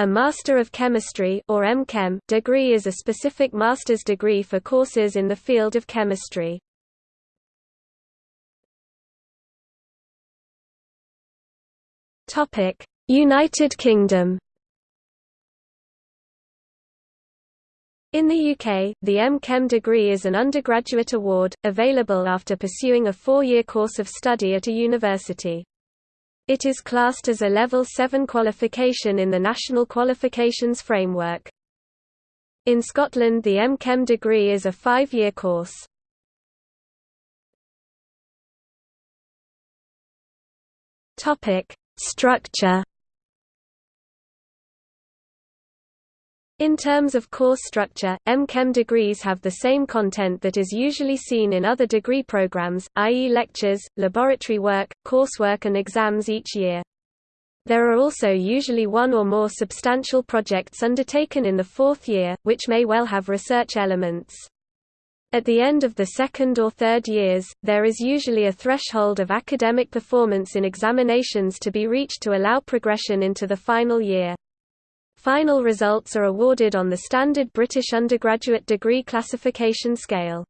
A Master of Chemistry or MChem degree is a specific master's degree for courses in the field of chemistry. Topic: United Kingdom. In the UK, the M.Chem degree is an undergraduate award, available after pursuing a four-year course of study at a university. It is classed as a Level 7 qualification in the National Qualifications Framework. In Scotland the M.Chem degree is a five-year course. Structure In terms of course structure, M.Chem degrees have the same content that is usually seen in other degree programs, i.e. lectures, laboratory work, coursework and exams each year. There are also usually one or more substantial projects undertaken in the fourth year, which may well have research elements. At the end of the second or third years, there is usually a threshold of academic performance in examinations to be reached to allow progression into the final year. Final results are awarded on the standard British undergraduate degree classification scale.